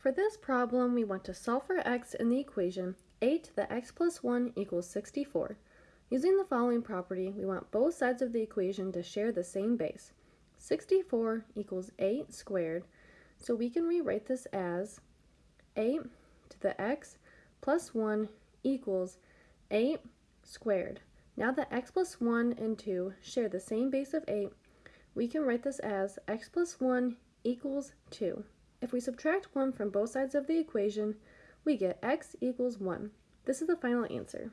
For this problem, we want to solve for x in the equation 8 to the x plus 1 equals 64. Using the following property, we want both sides of the equation to share the same base. 64 equals 8 squared, so we can rewrite this as 8 to the x plus 1 equals 8 squared. Now that x plus 1 and 2 share the same base of 8, we can write this as x plus 1 equals 2. If we subtract 1 from both sides of the equation, we get x equals 1. This is the final answer.